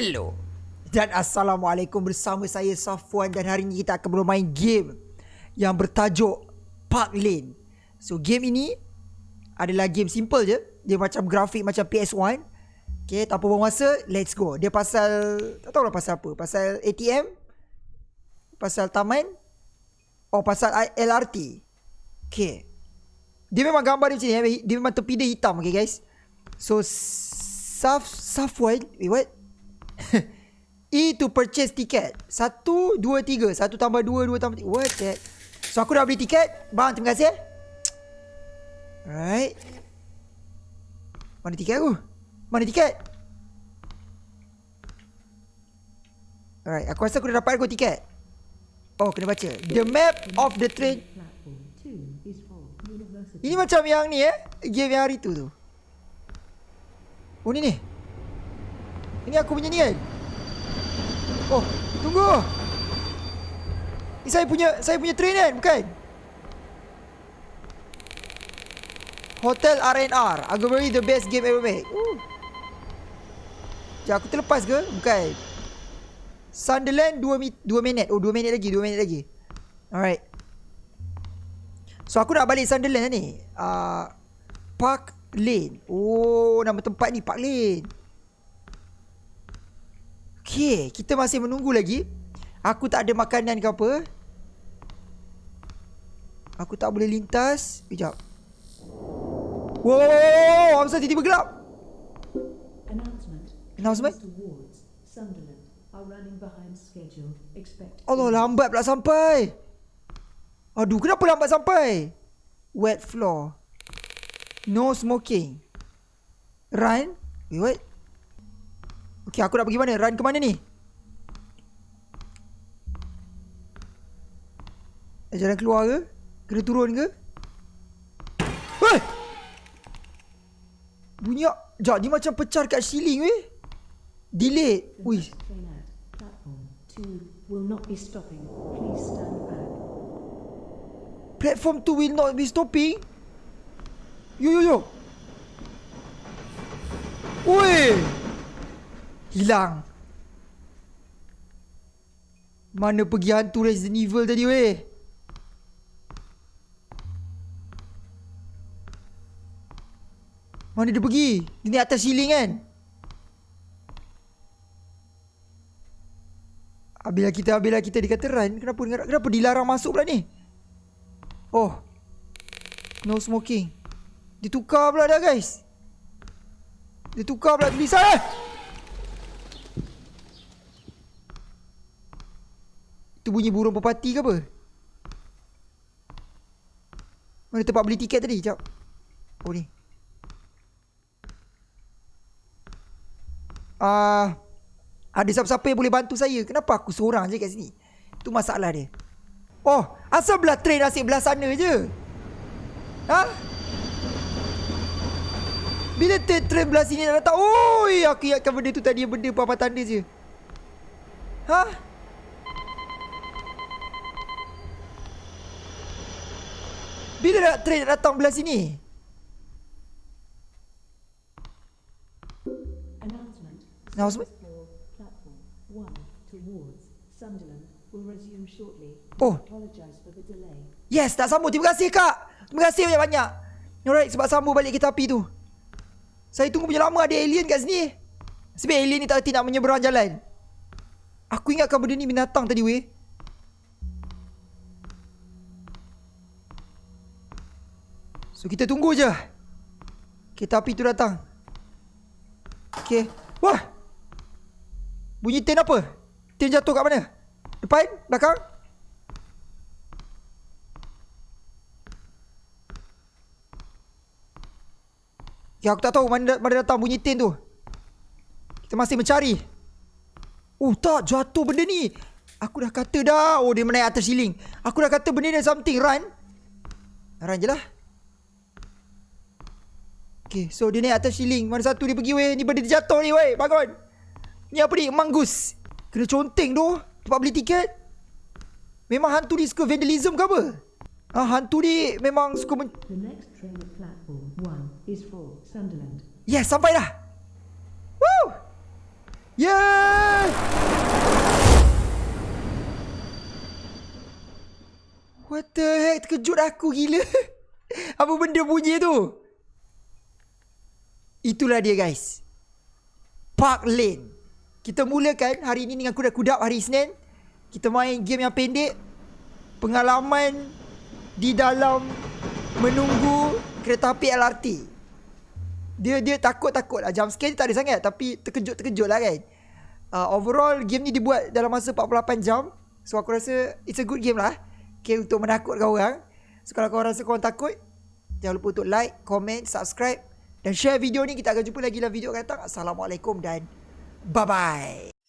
Hello dan Assalamualaikum bersama saya Safwan dan hari ini kita akan bermain game yang bertajuk Park Lane. So game ini adalah game simple je. Dia macam grafik macam PS1. Okay, tanpa buang masa, let's go. Dia pasal, tak tahu lah pasal apa. Pasal ATM, pasal taman, oh pasal LRT. Okay. Dia memang gambar dia macam ni. Dia memang tepi dia hitam, okay guys. So, Saf, Safwan, wait what? E to purchase ticket. Satu, dua, tiga. Satu tambah dua, dua tambah tiga. What that? So aku dah beli tiket. Bang, terima kasih. Alright. Mana tiket aku? Mana tiket? Alright, aku rasa aku dah dapat aku tiket. Oh, kena baca. The map of the train. Ini macam yang ni eh. Game yang hari tu tu. Oh, ni ni. Ini aku punya ni kan? Oh, tunggu. Ini saya punya saya punya train kan, bukan? Hotel RNR. Arguably the best game ever made. Sekejap, aku terlepas ke? Bukan. Sunderland 2 mi 2 minit. Oh, 2 minit lagi, 2 minit lagi. Alright. So aku nak balik Sunderland ni. Uh, Park Lane. Oh, nama tempat ni Park Lane. Okay, kita masih menunggu lagi. Aku tak ada makanan ke apa. Aku tak boleh lintas. Sekejap. Wow, apa tiba-tiba gelap? Announcement. Allah lambat pula sampai. Aduh, kenapa lambat sampai? Wet floor. No smoking. Run. Wait? Okay, aku nak pergi mana? Run ke mana ni? Jalan keluar ke? Kena turun ke? Hei! Bunyi Sekejap, ni macam pecah kat ceiling weh. Delay. Ui. Platform 2 will not be stopping. Yo yo yo. Ui. Hilang. Mana pergi hantu Resident Evil tadi weh? Mana dia pergi? Ini atas ceiling kan? Habislah kita Habislah kita. Dia kata run Kenapa Kenapa dilarang masuk pula ni? Oh. No smoking. Ditukar pula dah guys. Ditukar pula. Tulisan eh Itu bunyi burung pepati ke apa? Mana tempat beli tiket tadi? Sekejap. Oh ni. Ah, uh, ada siapa-siapa yang boleh bantu saya? Kenapa aku seorang je kat sini? Itu masalah dia. Oh, asal belah train asyik belah sana je? Ha? Bila train, train belah sini nak datang? Oi, aku ingatkan benda tu tadi benda apa-apa tanda je. Ha? Bila nak train datang belah sini? Announcement. Announcement. Oh. Yes, tak sambung. Terima kasih kak. Terima kasih banyak-banyak. Alright, sebab sambung balik kita api tu. Saya tunggu punya lama ada alien kat sini. Sebab alien ni tak nak menyeberang jalan. Aku ingatkan benda ni binatang tadi weh. So kita tunggu je Kereta api tu datang. Okay Wah! Bunyi tin apa? Tin jatuh kat mana? Depan? Belakang? Ya aku tak tahu mana, mana datang bunyi tin tu. Kita masih mencari. Oh tak. Jatuh benda ni. Aku dah kata dah. Oh dia menaik atas ceiling. Aku dah kata benda ni something. Run. Run je lah Okay, so dia naik atas ceiling. Mana satu dia pergi weh. Ni benda dia jatuh ni weh. Bangun. Ni apa ni? Manggus. Kena conteng tu. Tempat beli tiket. Memang hantu ni suka vandalism ke apa? Ah, hantu ni memang suka men... The next train at platform 1 is for Sunderland. Yes, sampai dah. Woo! Yeah! What the heck? Terkejut aku gila. Apa benda bunyi tu? Itulah dia guys. Park Lane. Kita mulakan hari ini dengan kuda-kuda hari Isnin. Kita main game yang pendek. Pengalaman di dalam menunggu kereta api LRT. Dia dia takut-takut lah. Jump scare tak ada sangat. Tapi terkejut-terkejut lah kan. Uh, overall game ni dibuat dalam masa 48 jam. So aku rasa it's a good game lah. Okay untuk menakutkan orang. So kalau korang rasa korang takut. Jangan lupa untuk like, comment, subscribe. Dan share video ni. Kita akan jumpa lagi dalam video akan datang. Assalamualaikum dan bye-bye.